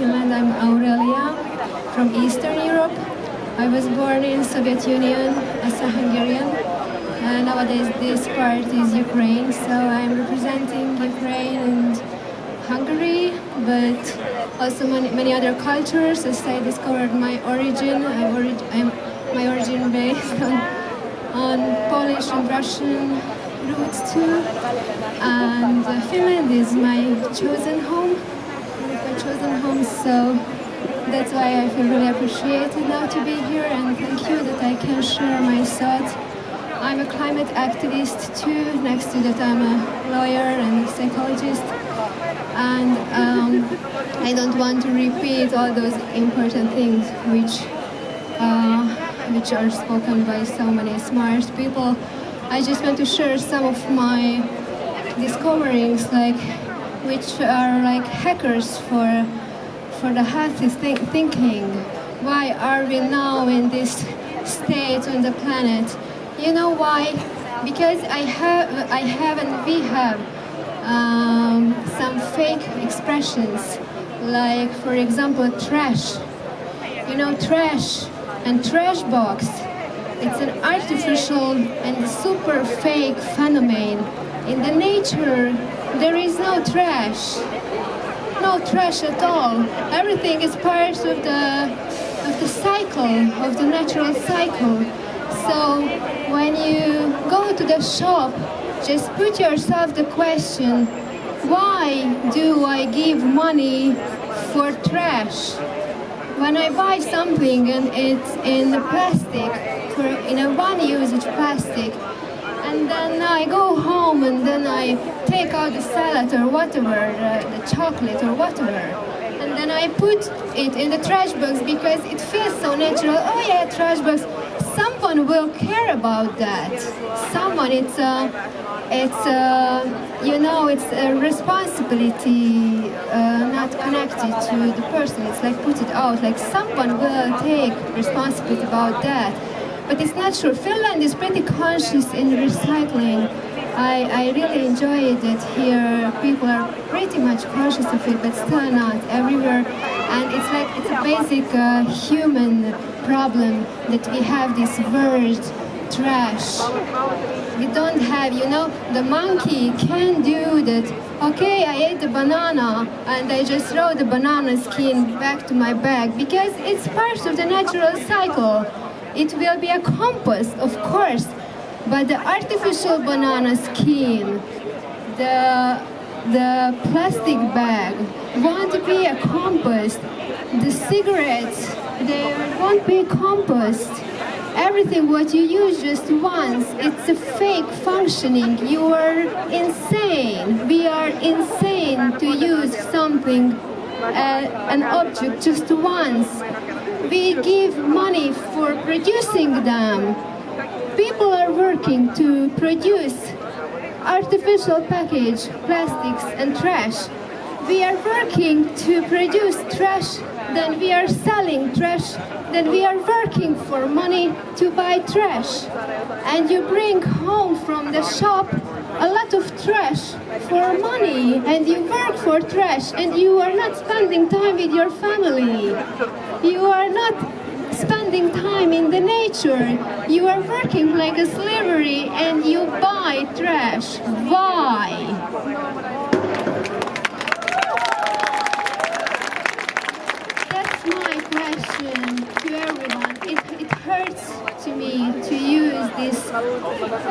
I'm Aurelia from Eastern Europe. I was born in Soviet Union as a Hungarian. Uh, nowadays this part is Ukraine, so I'm representing Ukraine and Hungary, but also many, many other cultures as I discovered my origin. Orig I'm my origin based on, on Polish and Russian roots too. And uh, Finland is my chosen home, chosen home, so that's why I feel really appreciated now to be here and thank you that I can share my thoughts. I'm a climate activist too, next to that I'm a lawyer and a psychologist and um, I don't want to repeat all those important things which uh, which are spoken by so many smart people. I just want to share some of my discoveries like which are like hackers for for the healthy th thinking. Why are we now in this state on the planet? You know why? Because I have, I have and we have um, some fake expressions, like for example trash. You know trash and trash box. It's an artificial and super fake phenomenon. In the nature, there is no trash no trash at all. Everything is part of the of the cycle, of the natural cycle. So when you go to the shop, just put yourself the question, why do I give money for trash? When I buy something and it's in the plastic, in a one-usage plastic, and then I go home and then Take out the salad or whatever, uh, the chocolate or whatever, and then I put it in the trash box because it feels so natural. Oh yeah, trash box. Someone will care about that. Someone, it's a, it's a, you know, it's a responsibility uh, not connected to the person. It's like put it out, like someone will take responsibility about that. But it's not. Finland is pretty conscious in recycling. I, I really enjoy that here people are pretty much conscious of it, but still not everywhere. And it's like, it's a basic uh, human problem that we have this word trash. We don't have, you know, the monkey can do that. Okay, I ate the banana and I just throw the banana skin back to my bag because it's part of the natural cycle. It will be a compost, of course, but the artificial banana skin, the, the plastic bag won't be a compost. The cigarettes, they won't be compost. Everything what you use just once, it's a fake functioning. You are insane. We are insane to use something, uh, an object just once we give money for producing them. People working to produce artificial package, plastics and trash. We are working to produce trash, then we are selling trash, then we are working for money to buy trash. And you bring home from the shop a lot of trash for money and you work for trash and you are not spending time with your family. You are not spending time in the nature. You are working like a slavery and you buy trash. Why? That's my question to everyone. It, it hurts to me to use this,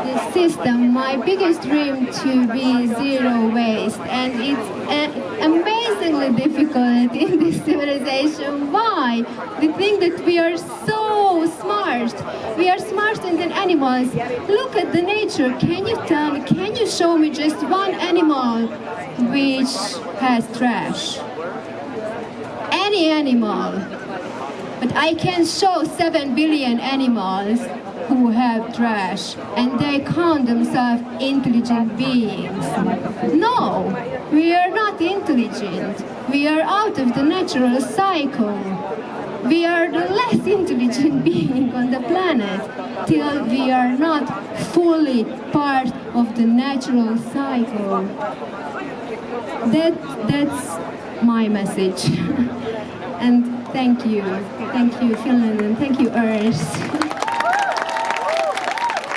this system. My biggest dream to be zero waste and it's uh, amazingly difficult in this civilization. Why? We think that we are so smart. We are smarter than animals. Look at the nature. Can you tell me, can you show me just one animal which has trash? Any animal. But I can show 7 billion animals who have trash and they count themselves intelligent beings. No, we are not intelligent. We are out of the natural cycle. We are the less intelligent being on the planet till we are not fully part of the natural cycle. That, that's my message. And thank you, thank you Finland, and thank you Earth.